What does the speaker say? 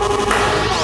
Oh,